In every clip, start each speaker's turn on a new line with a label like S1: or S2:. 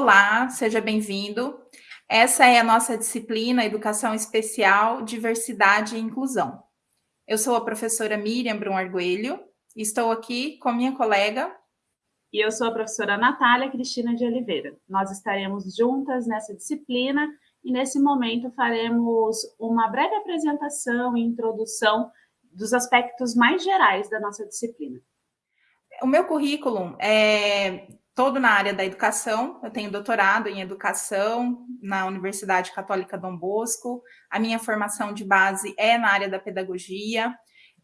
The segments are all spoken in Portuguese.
S1: Olá, seja bem-vindo. Essa é a nossa disciplina Educação Especial, Diversidade e Inclusão. Eu sou a professora Miriam Brum Arguelho e estou aqui com minha colega.
S2: E eu sou a professora Natália Cristina de Oliveira. Nós estaremos juntas nessa disciplina e nesse momento faremos uma breve apresentação e introdução dos aspectos mais gerais da nossa disciplina.
S1: O meu currículo é todo na área da educação. Eu tenho doutorado em educação na Universidade Católica Dom Bosco. A minha formação de base é na área da pedagogia.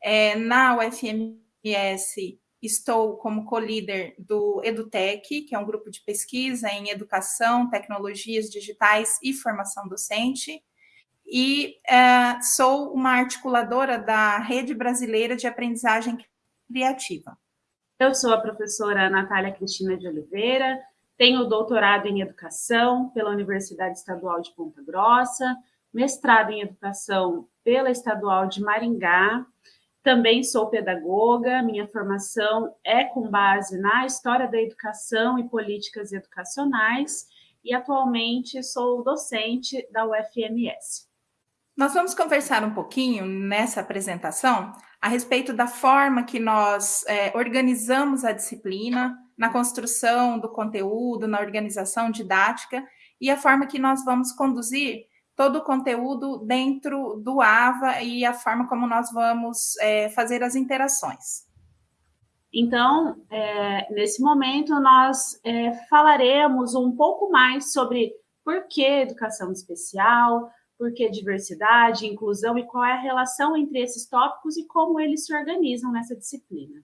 S1: É, na UFMS, estou como co-líder do EduTech, que é um grupo de pesquisa em educação, tecnologias digitais e formação docente. E é, sou uma articuladora da Rede Brasileira de Aprendizagem Criativa.
S2: Eu sou a professora Natália Cristina de Oliveira, tenho doutorado em Educação pela Universidade Estadual de Ponta Grossa, mestrado em Educação pela Estadual de Maringá, também sou pedagoga, minha formação é com base na História da Educação e Políticas Educacionais, e atualmente sou docente da UFMS.
S1: Nós vamos conversar um pouquinho nessa apresentação a respeito da forma que nós é, organizamos a disciplina, na construção do conteúdo, na organização didática e a forma que nós vamos conduzir todo o conteúdo dentro do AVA e a forma como nós vamos é, fazer as interações.
S2: Então, é, nesse momento, nós é, falaremos um pouco mais sobre por que educação especial, por que diversidade, inclusão e qual é a relação entre esses tópicos e como eles se organizam nessa disciplina.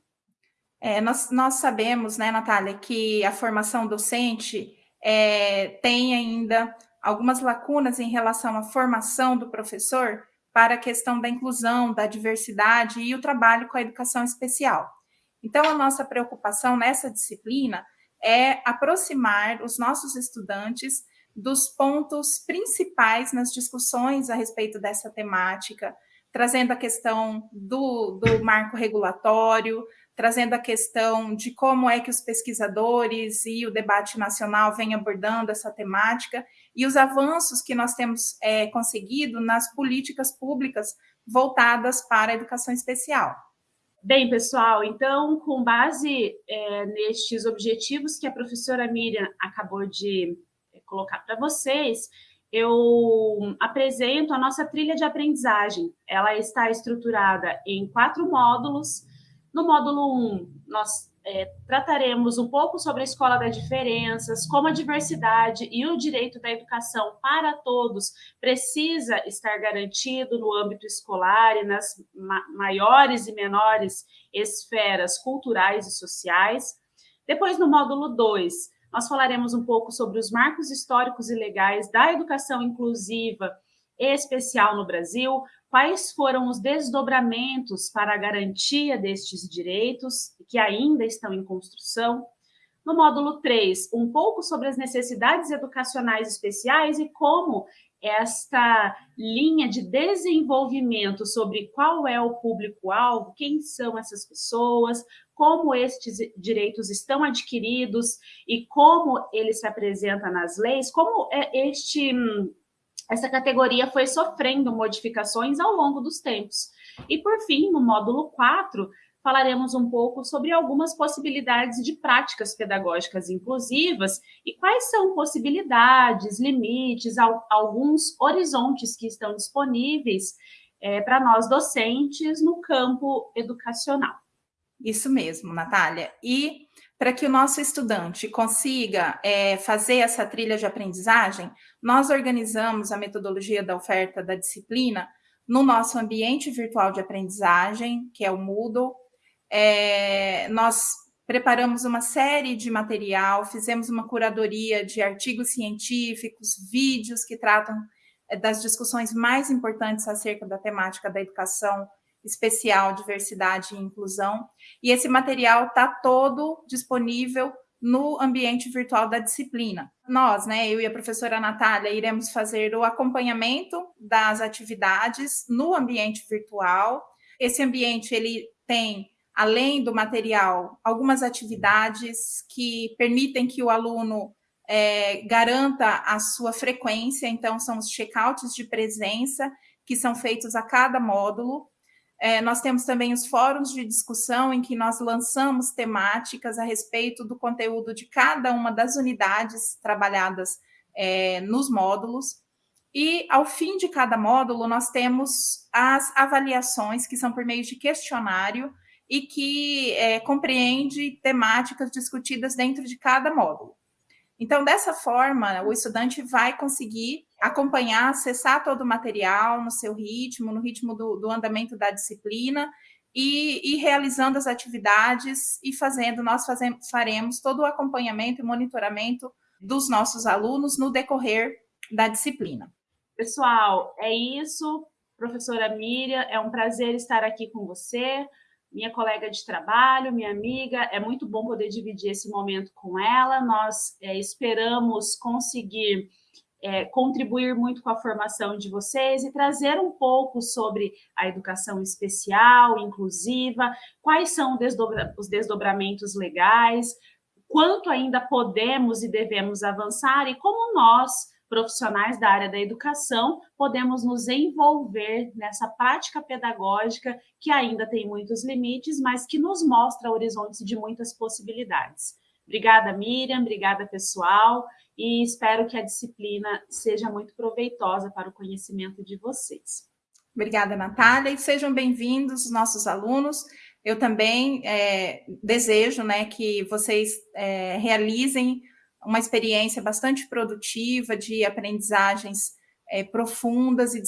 S1: É, nós, nós sabemos, né, Natália, que a formação docente é, tem ainda algumas lacunas em relação à formação do professor para a questão da inclusão, da diversidade e o trabalho com a educação especial. Então, a nossa preocupação nessa disciplina é aproximar os nossos estudantes dos pontos principais nas discussões a respeito dessa temática, trazendo a questão do, do marco regulatório, trazendo a questão de como é que os pesquisadores e o debate nacional vêm abordando essa temática e os avanços que nós temos é, conseguido nas políticas públicas voltadas para a educação especial.
S2: Bem, pessoal, então, com base é, nestes objetivos que a professora Miriam acabou de colocar para vocês, eu apresento a nossa trilha de aprendizagem. Ela está estruturada em quatro módulos. No módulo 1, um, nós é, trataremos um pouco sobre a escola das diferenças, como a diversidade e o direito da educação para todos precisa estar garantido no âmbito escolar e nas ma maiores e menores esferas culturais e sociais. Depois, no módulo 2, nós falaremos um pouco sobre os marcos históricos e legais da educação inclusiva especial no Brasil, quais foram os desdobramentos para a garantia destes direitos, que ainda estão em construção. No módulo 3, um pouco sobre as necessidades educacionais especiais e como esta linha de desenvolvimento sobre qual é o público-alvo, quem são essas pessoas, como estes direitos estão adquiridos e como ele se apresenta nas leis, como é este, essa categoria foi sofrendo modificações ao longo dos tempos. E, por fim, no módulo 4, falaremos um pouco sobre algumas possibilidades de práticas pedagógicas inclusivas e quais são possibilidades, limites, alguns horizontes que estão disponíveis é, para nós docentes no campo educacional.
S1: Isso mesmo, Natália. E para que o nosso estudante consiga é, fazer essa trilha de aprendizagem, nós organizamos a metodologia da oferta da disciplina no nosso ambiente virtual de aprendizagem, que é o Moodle, é, nós preparamos uma série de material, fizemos uma curadoria de artigos científicos, vídeos que tratam é, das discussões mais importantes acerca da temática da educação especial, diversidade e inclusão. E esse material está todo disponível no ambiente virtual da disciplina. Nós, né, eu e a professora Natália, iremos fazer o acompanhamento das atividades no ambiente virtual. Esse ambiente, ele tem além do material, algumas atividades que permitem que o aluno é, garanta a sua frequência, então são os checkouts de presença que são feitos a cada módulo. É, nós temos também os fóruns de discussão em que nós lançamos temáticas a respeito do conteúdo de cada uma das unidades trabalhadas é, nos módulos. E ao fim de cada módulo, nós temos as avaliações, que são por meio de questionário e que é, compreende temáticas discutidas dentro de cada módulo. Então, dessa forma, o estudante vai conseguir acompanhar, acessar todo o material no seu ritmo, no ritmo do, do andamento da disciplina e, e, realizando as atividades e fazendo, nós fazemos, faremos todo o acompanhamento e monitoramento dos nossos alunos no decorrer da disciplina.
S2: Pessoal, é isso. Professora Miriam, é um prazer estar aqui com você minha colega de trabalho, minha amiga, é muito bom poder dividir esse momento com ela, nós é, esperamos conseguir é, contribuir muito com a formação de vocês e trazer um pouco sobre a educação especial, inclusiva, quais são desdobra os desdobramentos legais, quanto ainda podemos e devemos avançar e como nós, profissionais da área da educação, podemos nos envolver nessa prática pedagógica que ainda tem muitos limites, mas que nos mostra horizontes de muitas possibilidades. Obrigada, Miriam, obrigada, pessoal, e espero que a disciplina seja muito proveitosa para o conhecimento de vocês.
S1: Obrigada, Natália, e sejam bem-vindos os nossos alunos. Eu também é, desejo né, que vocês é, realizem uma experiência bastante produtiva de aprendizagens é, profundas e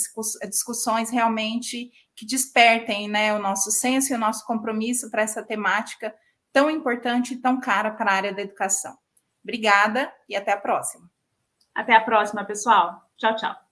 S1: discussões realmente que despertem né, o nosso senso e o nosso compromisso para essa temática tão importante e tão cara para a área da educação. Obrigada e até a próxima.
S2: Até a próxima, pessoal. Tchau, tchau.